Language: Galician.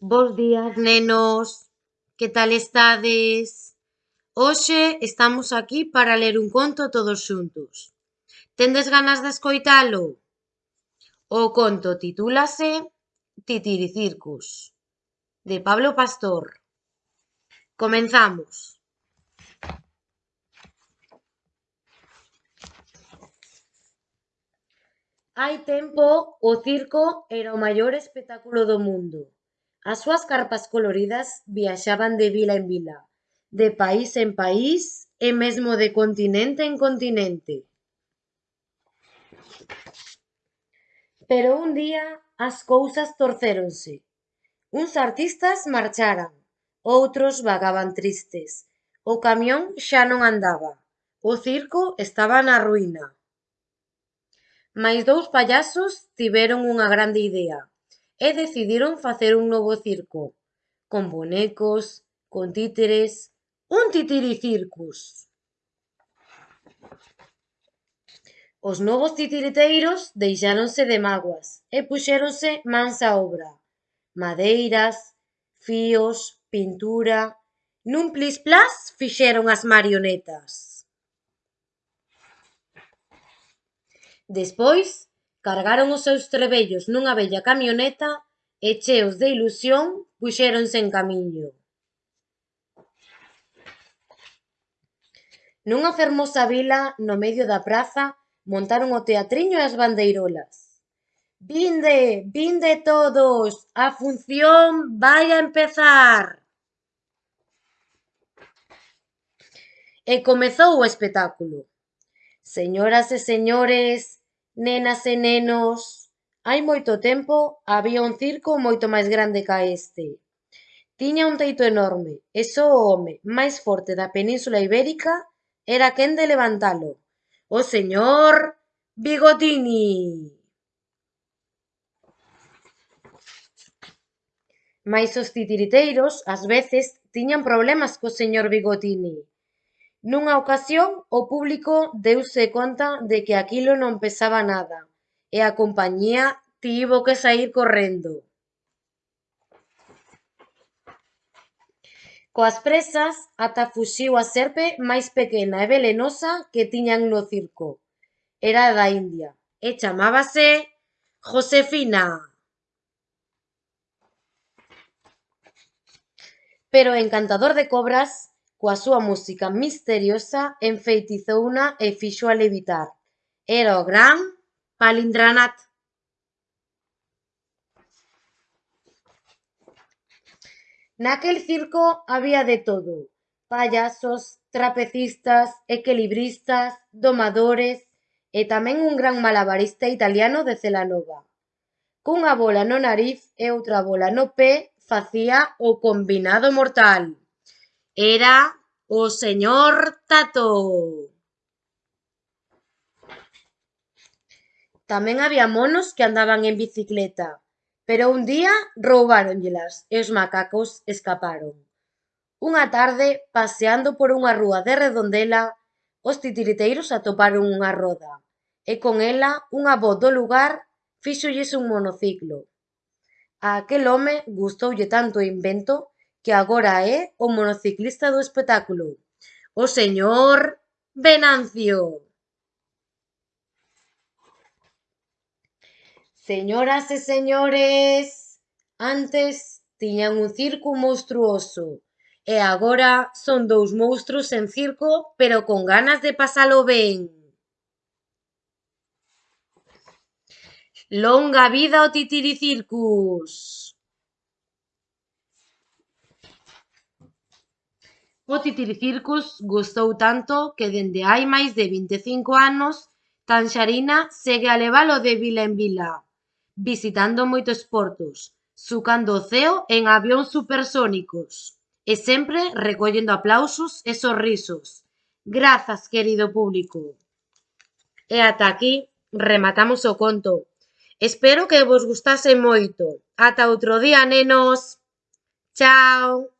Bos días, nenos. Que tal estades? Hoxe estamos aquí para ler un conto todos xuntos. Tendes ganas de escoitalo? O conto titúlase Titiricircus, de Pablo Pastor. Comenzamos. Hai tempo, o circo era o maior espectáculo do mundo. As súas carpas coloridas viaxaban de vila en vila, de país en país e mesmo de continente en continente. Pero un día as cousas torcéronse. Uns artistas marcharan, outros vagaban tristes. O camión xa non andaba. O circo estaba na ruína. Mais dous payasos tiveron unha grande idea e decidiron facer un novo circo, con bonecos, con títeres, un titiricircus. Os novos titiriteiros deixáronse de mágoas e puxéronse mans á obra. Madeiras, fíos, pintura... Nun plis-plas fixeron as marionetas. Despois Cargaron os seus trebellos nunha vella camioneta e, cheos de ilusión, puxéronse en camiño. Nunha fermosa vila, no medio da praza, montaron o teatriño e as bandeirolas. Vinde, vinde todos, a función vai a empezar. E comezou o espectáculo. Señoras e señores, Nenas e nenos, hai moito tempo había un circo moito máis grande ca este. Tiña un teito enorme e só o home máis forte da península ibérica era quen de levantalo. O señor Bigotini. Mais os titiriteiros, ás veces, tiñan problemas co señor Bigotini. Nunha ocasión o público deuse conta de que aquilo non pesaba nada e a compañía tivo que saír correndo. Coas presas ata fuxiu a serpe máis pequena e velenosa que tiñan no circo. Era da India e chamábase Josefina. Pero o encantador de cobras Coa súa música misteriosa enfeitizouna e fíxoa levitar. Era o gran palindranat. Naquel circo había de todo. Payasos, trapecistas, equilibristas, domadores e tamén un gran malabarista italiano de Celanova. Cunha bola no nariz e outra bola no pé facía o combinado mortal. Era o señor Tato. Tamén había monos que andaban en bicicleta, pero un día roubáronllelas e os macacos escaparon. Unha tarde, paseando por unha rúa de Redondela, os titiriteiros atoparon unha roda e con ela un avó do lugar fíxolles un monociclo. A aquel home gustoulle tanto o invento que agora é o monociclista do espectáculo, o señor Venancio. Señoras e señores, antes tiñan un circo monstruoso e agora son dous monstruos en circo, pero con ganas de pasalo ben. Longa vida o titiricircus! O Titiricircus gustou tanto que dende hai máis de vinte e cinco anos Tanxarina segue a levalo de vila en vila, visitando moitos portos, sucando o ceo en avións supersónicos e sempre recollendo aplausos e sorrisos. Grazas, querido público. E ata aquí rematamos o conto. Espero que vos gustase moito. Ata outro día, nenos. Chao.